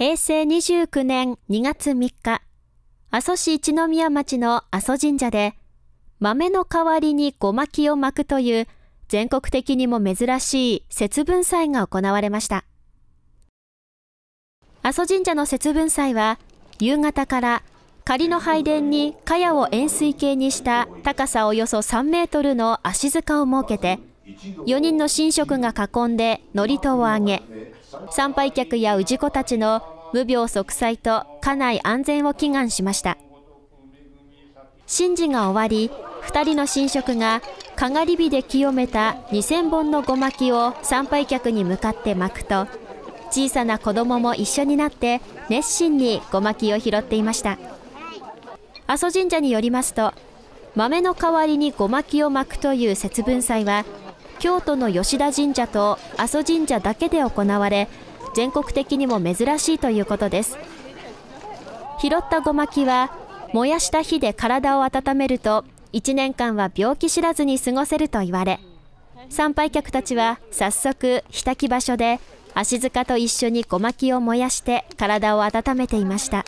平成29年2月3日、阿蘇市一宮町の阿蘇神社で、豆の代わりにごまきを巻くという全国的にも珍しい節分祭が行われました。阿蘇神社の節分祭は、夕方から仮の拝殿に茅を円錐形にした高さおよそ3メートルの足塚を設けて、4人の神職が囲んで祝詞をあげ、参拝客や氏子たちの無病息災と家内安全を祈願しました。神事が終わり、2人の神職がかがり火で清めた2000本のごまきを参拝客に向かって巻くと、小さな子供も一緒になって熱心にごまきを拾っていました。阿蘇神社によりますと、豆の代わりにごまきを巻くという節分祭は、京都の吉田神社と阿蘇神社だけで行われ、全国的にも珍しいということです。拾ったごまきは、燃やした火で体を温めると、1年間は病気知らずに過ごせると言われ、参拝客たちは早速、火焚き場所で足塚と一緒にごまきを燃やして体を温めていました。